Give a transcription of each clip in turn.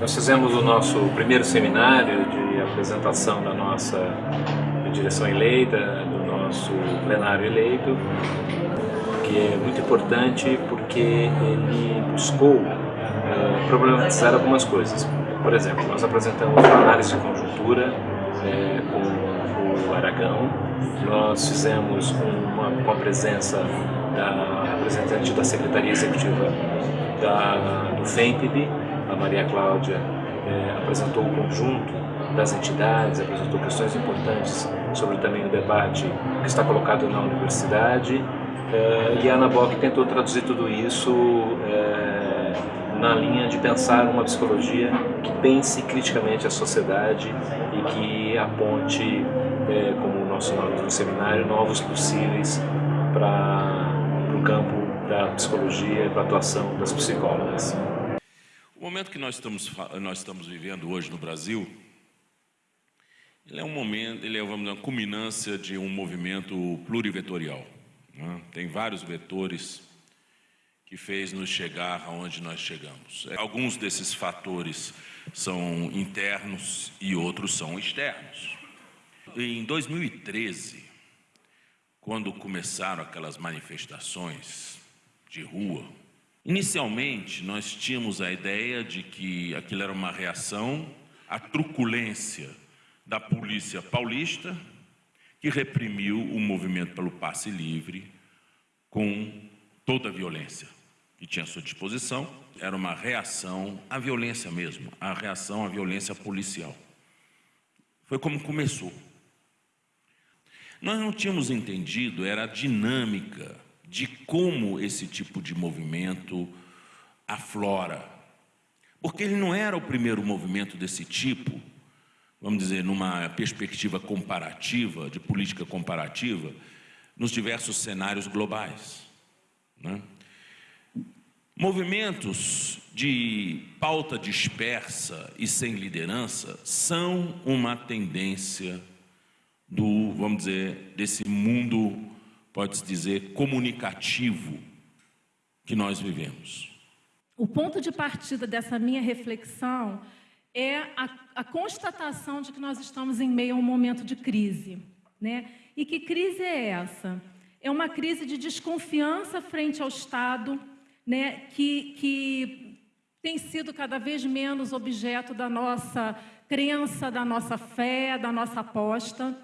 Nós fizemos o nosso primeiro seminário de apresentação da nossa direção eleita, do nosso plenário eleito, que é muito importante porque ele buscou é, problematizar algumas coisas. Por exemplo, nós apresentamos uma análise de conjuntura é, com o Aragão, nós fizemos uma, com a presença da representante da Secretaria Executiva da, do FEMPB, a Maria Cláudia é, apresentou o conjunto das entidades, apresentou questões importantes sobre também o debate que está colocado na universidade é, e a Ana Bock tentou traduzir tudo isso é, na linha de pensar uma psicologia que pense criticamente a sociedade e que aponte, é, como o nosso nome do seminário, novos possíveis para o campo da psicologia e para a atuação das psicólogas. O momento que nós estamos, nós estamos vivendo hoje no Brasil, ele é um momento, ele é vamos dizer, uma culminância de um movimento plurivetorial. Né? Tem vários vetores que fez nos chegar aonde nós chegamos. Alguns desses fatores são internos e outros são externos. Em 2013, quando começaram aquelas manifestações de rua, Inicialmente, nós tínhamos a ideia de que aquilo era uma reação à truculência da polícia paulista, que reprimiu o movimento pelo passe livre com toda a violência que tinha à sua disposição. Era uma reação à violência mesmo, a reação à violência policial. Foi como começou. Nós não tínhamos entendido, era a dinâmica de como esse tipo de movimento aflora. Porque ele não era o primeiro movimento desse tipo, vamos dizer, numa perspectiva comparativa, de política comparativa, nos diversos cenários globais. Né? Movimentos de pauta dispersa e sem liderança são uma tendência do, vamos dizer, desse mundo pode-se dizer, comunicativo que nós vivemos. O ponto de partida dessa minha reflexão é a, a, constatação de que nós estamos em meio a um momento de crise. Né? E que crise é essa? É uma crise de desconfiança frente ao Estado, né? que, que tem sido cada vez menos objeto da nossa crença, da nossa fé, da nossa aposta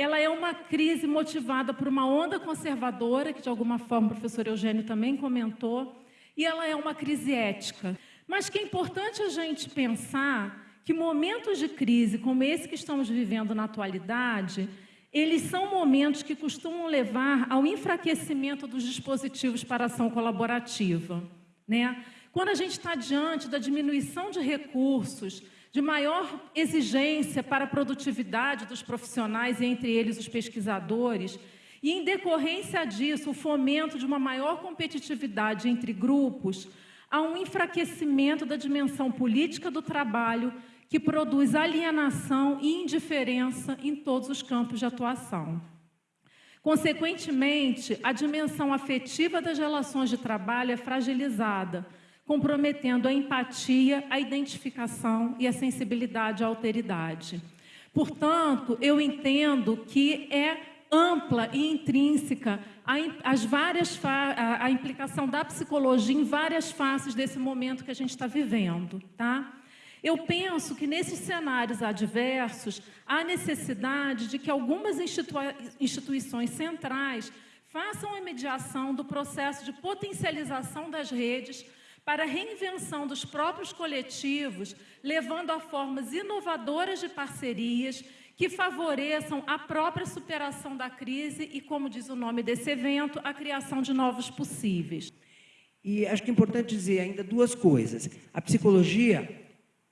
ela é uma crise motivada por uma onda conservadora, que de alguma forma o professor Eugênio também comentou, e ela é uma crise ética. Mas que é importante a gente pensar que momentos de crise como esse que estamos vivendo na atualidade, eles são momentos que costumam levar ao enfraquecimento dos dispositivos para ação colaborativa. Né? Quando a gente está diante da diminuição de recursos, de maior exigência para a produtividade dos profissionais, entre eles os pesquisadores, e, em decorrência disso, o fomento de uma maior competitividade entre grupos, há um enfraquecimento da dimensão política do trabalho que produz alienação e indiferença em todos os campos de atuação. Consequentemente, a dimensão afetiva das relações de trabalho é fragilizada, comprometendo a empatia, a identificação e a sensibilidade à alteridade. Portanto, eu entendo que é ampla e intrínseca as várias a implicação da psicologia em várias faces desse momento que a gente está vivendo. Tá? Eu penso que nesses cenários adversos há necessidade de que algumas institui instituições centrais façam a mediação do processo de potencialização das redes para a reinvenção dos próprios coletivos, levando a formas inovadoras de parcerias que favoreçam a própria superação da crise e, como diz o nome desse evento, a criação de novos possíveis. E acho que é importante dizer ainda duas coisas. A psicologia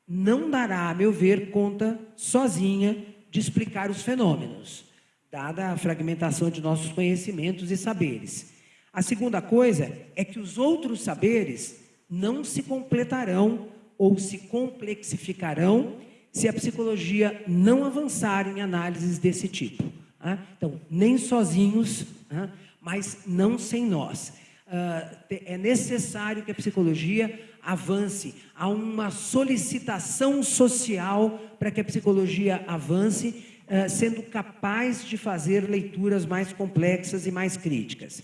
não dará, a meu ver, conta sozinha de explicar os fenômenos, dada a fragmentação de nossos conhecimentos e saberes. A segunda coisa é que os outros saberes não se completarão ou se complexificarão se a psicologia não avançar em análises desse tipo. Tá? Então, nem sozinhos, tá? mas não sem nós. Ah, é necessário que a psicologia avance, há uma solicitação social para que a psicologia avance, uh, sendo capaz de fazer leituras mais complexas e mais críticas.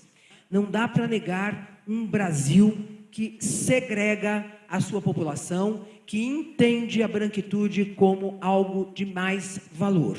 Não dá para negar um Brasil que segrega a sua população, que entende a branquitude como algo de mais valor.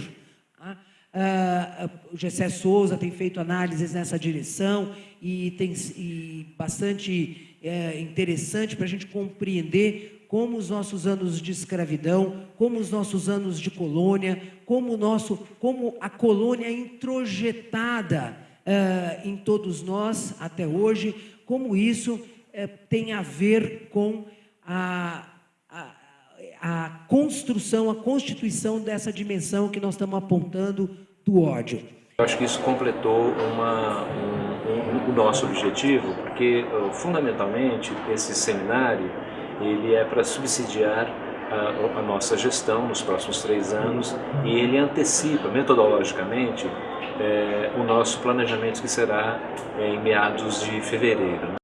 Uh, o Gessé Souza tem feito análises nessa direção e tem e bastante é, interessante para a gente compreender como os nossos anos de escravidão, como os nossos anos de colônia, como, nosso, como a colônia introjetada uh, em todos nós até hoje, como isso uh, tem a ver com a, a, a construção, a constituição dessa dimensão que nós estamos apontando do ódio. Eu acho que isso completou uma, um, um, o nosso objetivo, porque fundamentalmente esse seminário ele é para subsidiar a, a, nossa gestão nos próximos três anos e ele antecipa metodologicamente é, o nosso planejamento que será é, em meados de fevereiro. Né?